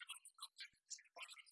わっ!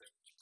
downstairs.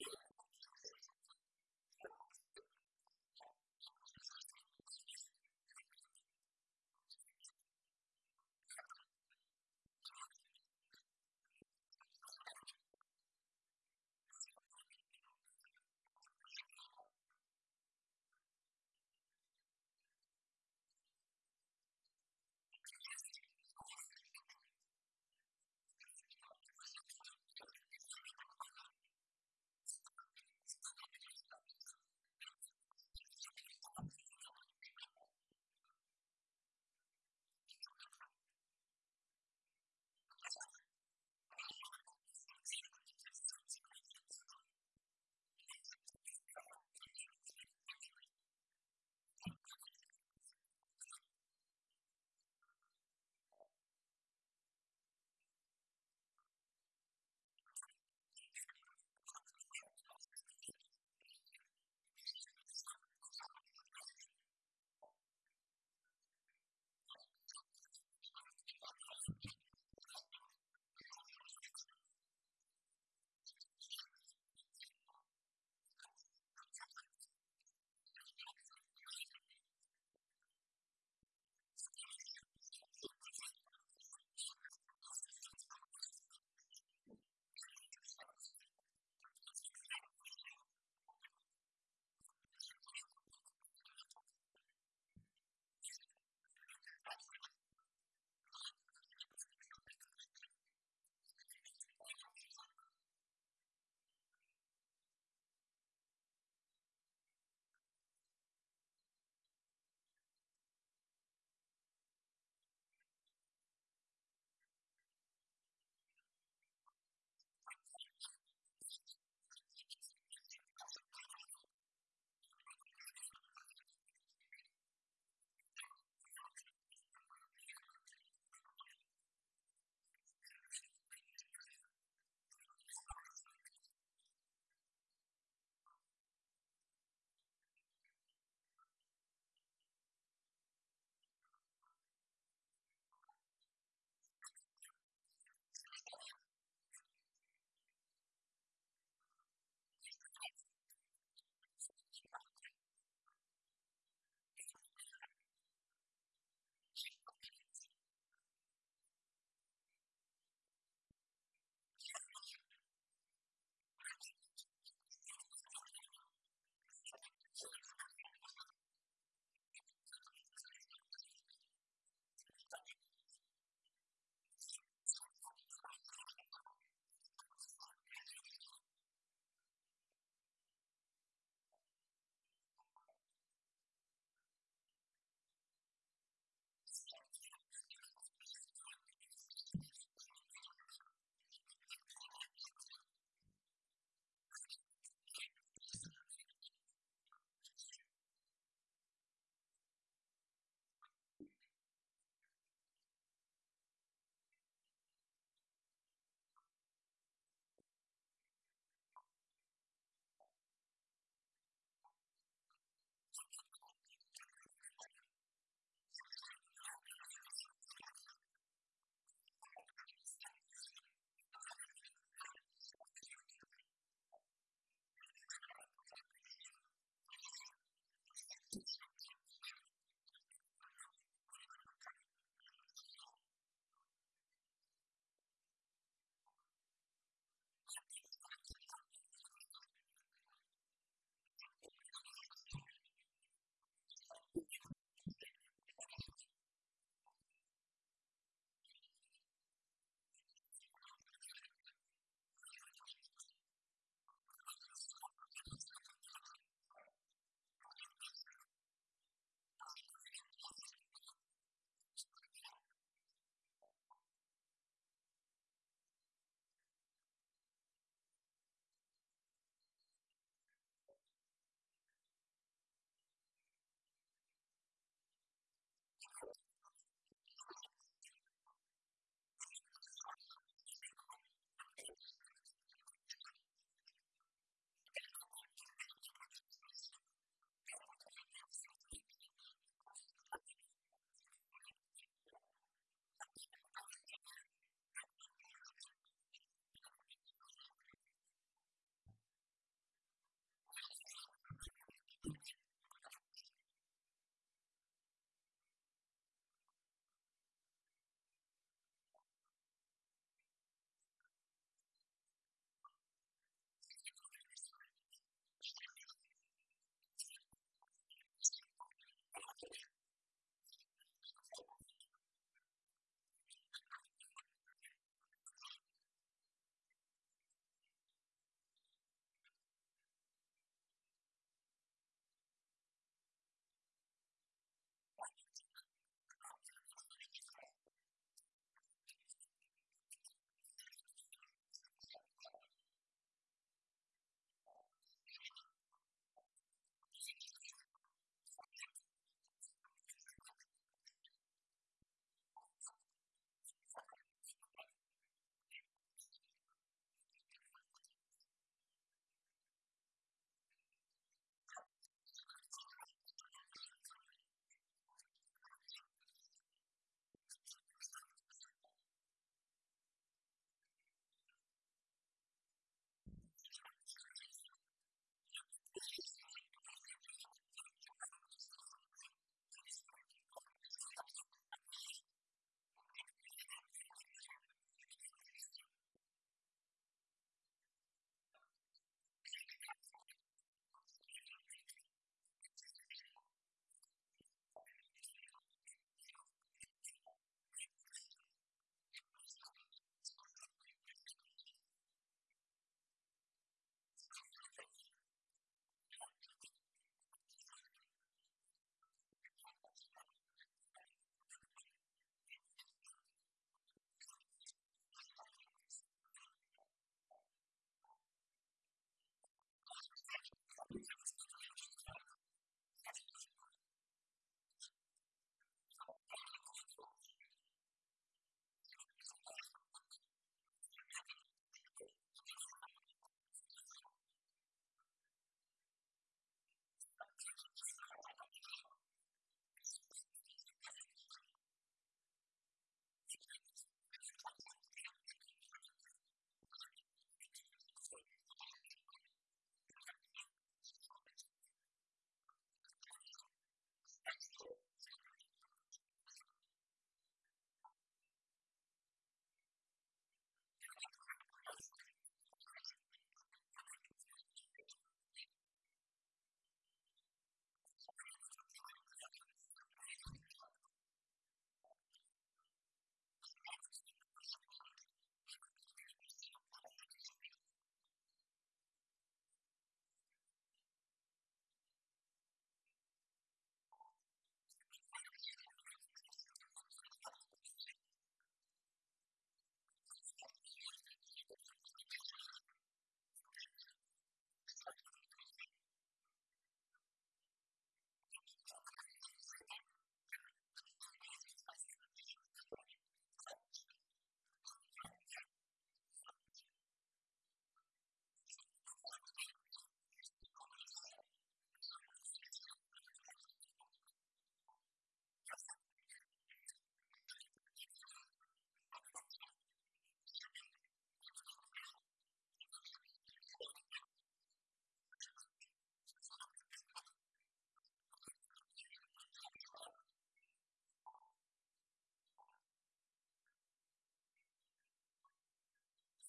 Yeah.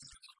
notes.